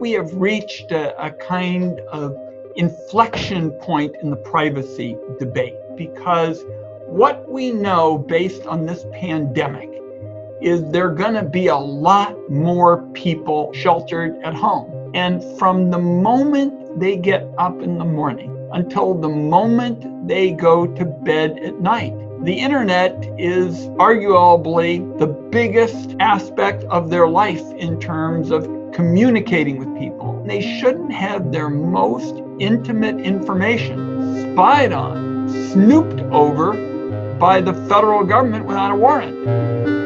we have reached a, a kind of inflection point in the privacy debate because what we know based on this pandemic is there going to be a lot more people sheltered at home. And from the moment they get up in the morning until the moment they go to bed at night, the internet is arguably the biggest aspect of their life in terms of communicating with people. They shouldn't have their most intimate information spied on, snooped over by the federal government without a warrant.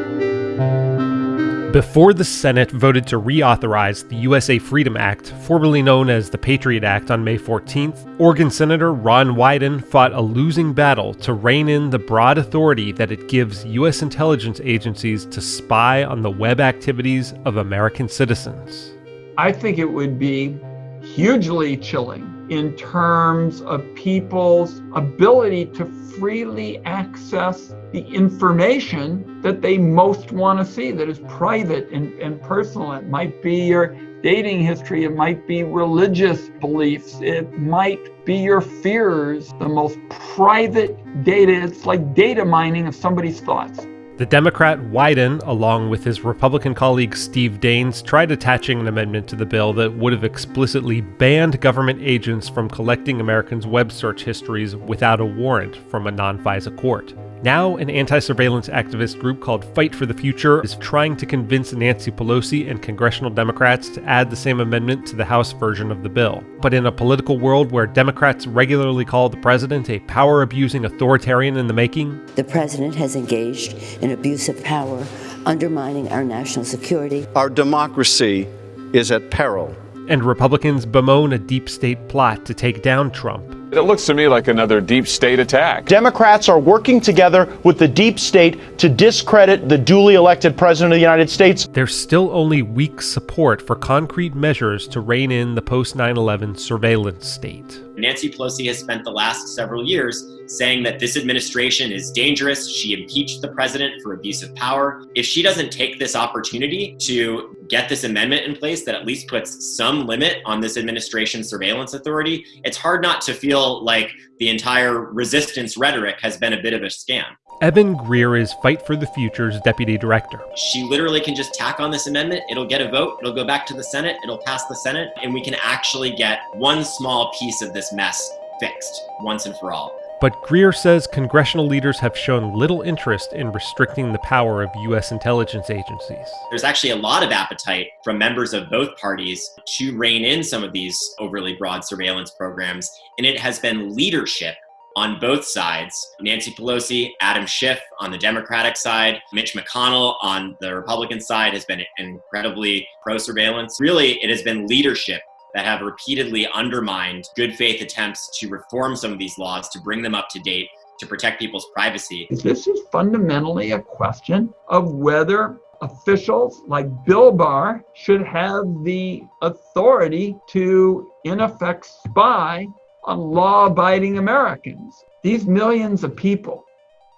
Before the Senate voted to reauthorize the USA Freedom Act, formerly known as the Patriot Act, on May 14th, Oregon Senator Ron Wyden fought a losing battle to rein in the broad authority that it gives U.S. intelligence agencies to spy on the web activities of American citizens. I think it would be hugely chilling in terms of people's ability to freely access the information that they most want to see that is private and, and personal. It might be your dating history, it might be religious beliefs, it might be your fears, the most private data. It's like data mining of somebody's thoughts. The Democrat Wyden, along with his Republican colleague Steve Daines, tried attaching an amendment to the bill that would have explicitly banned government agents from collecting Americans' web search histories without a warrant from a non FISA court. Now, an anti surveillance activist group called Fight for the Future is trying to convince Nancy Pelosi and congressional Democrats to add the same amendment to the House version of the bill. But in a political world where Democrats regularly call the president a power abusing authoritarian in the making, the president has engaged in abuse of power, undermining our national security. Our democracy is at peril. And Republicans bemoan a deep state plot to take down Trump. It looks to me like another deep state attack. Democrats are working together with the deep state to discredit the duly elected president of the United States. There's still only weak support for concrete measures to rein in the post 9 11 surveillance state. Nancy Pelosi has spent the last several years saying that this administration is dangerous. She impeached the president for abuse of power. If she doesn't take this opportunity to get this amendment in place that at least puts some limit on this administration's surveillance authority, it's hard not to feel like the entire resistance rhetoric has been a bit of a scam. Evan Greer is Fight for the Future's deputy director. She literally can just tack on this amendment. It'll get a vote. It'll go back to the Senate. It'll pass the Senate. And we can actually get one small piece of this mess fixed once and for all. But Greer says congressional leaders have shown little interest in restricting the power of U.S. intelligence agencies. There's actually a lot of appetite from members of both parties to rein in some of these overly broad surveillance programs, and it has been leadership on both sides. Nancy Pelosi, Adam Schiff on the Democratic side, Mitch McConnell on the Republican side has been incredibly pro surveillance. Really, it has been leadership that have repeatedly undermined good faith attempts to reform some of these laws to bring them up to date to protect people's privacy. This is fundamentally a question of whether officials like Bill Barr should have the authority to, in effect, spy law abiding Americans. These millions of people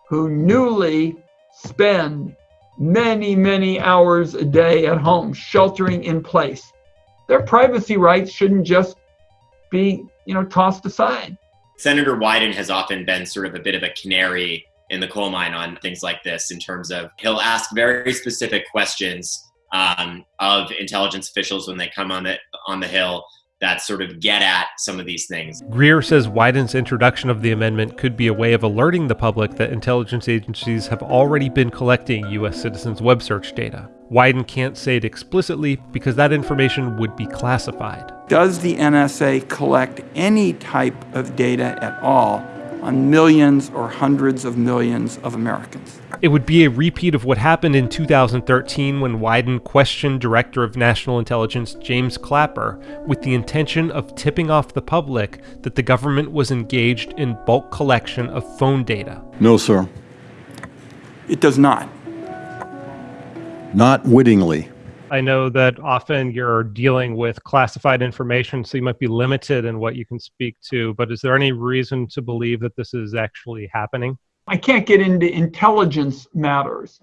who newly spend many, many hours a day at home sheltering in place their privacy rights shouldn't just be, you know, tossed aside. Senator Wyden has often been sort of a bit of a canary in the coal mine on things like this in terms of he'll ask very specific questions um, of intelligence officials when they come on the on the hill that sort of get at some of these things. Greer says Wyden's introduction of the amendment could be a way of alerting the public that intelligence agencies have already been collecting U.S. citizens' web search data. Wyden can't say it explicitly because that information would be classified. Does the NSA collect any type of data at all on millions or hundreds of millions of Americans? It would be a repeat of what happened in 2013 when Wyden questioned Director of National Intelligence James Clapper with the intention of tipping off the public that the government was engaged in bulk collection of phone data. No, sir. It does not not wittingly. I know that often you're dealing with classified information, so you might be limited in what you can speak to. But is there any reason to believe that this is actually happening? I can't get into intelligence matters,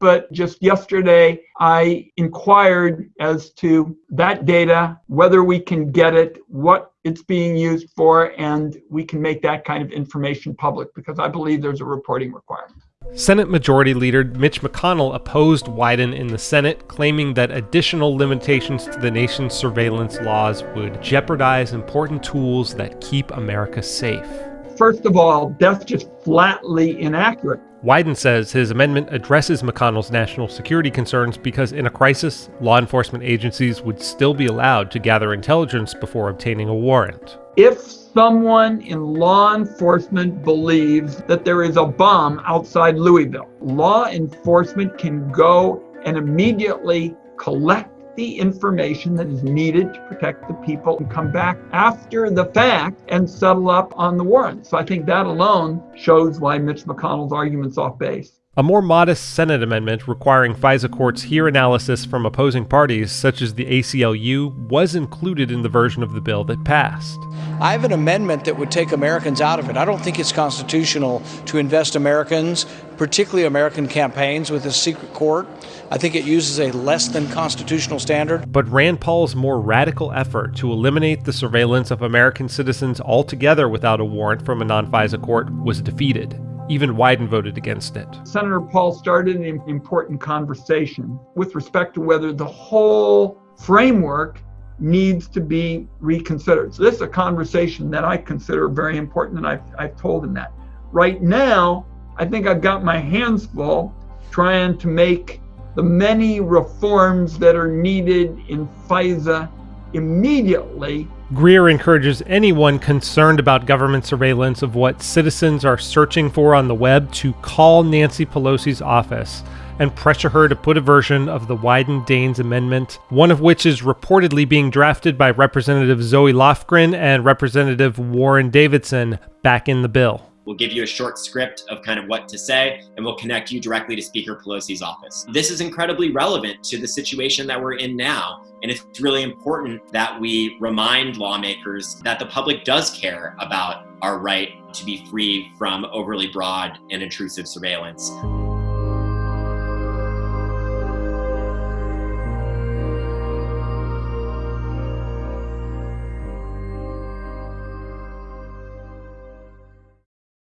but just yesterday I inquired as to that data, whether we can get it, what it's being used for, and we can make that kind of information public because I believe there's a reporting requirement. Senate Majority Leader Mitch McConnell opposed Wyden in the Senate, claiming that additional limitations to the nation's surveillance laws would jeopardize important tools that keep America safe. First of all, that's just flatly inaccurate. Wyden says his amendment addresses McConnell's national security concerns because in a crisis, law enforcement agencies would still be allowed to gather intelligence before obtaining a warrant. If someone in law enforcement believes that there is a bomb outside Louisville, law enforcement can go and immediately collect the information that is needed to protect the people and come back after the fact and settle up on the warrant. So I think that alone shows why Mitch McConnell's argument's off base. A more modest Senate amendment requiring FISA courts hear analysis from opposing parties, such as the ACLU, was included in the version of the bill that passed. I have an amendment that would take Americans out of it. I don't think it's constitutional to invest Americans, particularly American campaigns, with a secret court. I think it uses a less than constitutional standard. But Rand Paul's more radical effort to eliminate the surveillance of American citizens altogether without a warrant from a non FISA court was defeated. Even Wyden voted against it. Senator Paul started an important conversation with respect to whether the whole framework needs to be reconsidered. So this is a conversation that I consider very important, and I've, I've told him that. Right now, I think I've got my hands full trying to make the many reforms that are needed in FISA immediately Greer encourages anyone concerned about government surveillance of what citizens are searching for on the web to call Nancy Pelosi's office and pressure her to put a version of the Wyden Daines Amendment, one of which is reportedly being drafted by Representative Zoe Lofgren and Representative Warren Davidson, back in the bill. We'll give you a short script of kind of what to say, and we'll connect you directly to Speaker Pelosi's office. Mm-hmm. This is incredibly relevant to the situation that we're in now, and it's really important that we remind lawmakers that the public does care about our right to be free from overly broad and intrusive surveillance.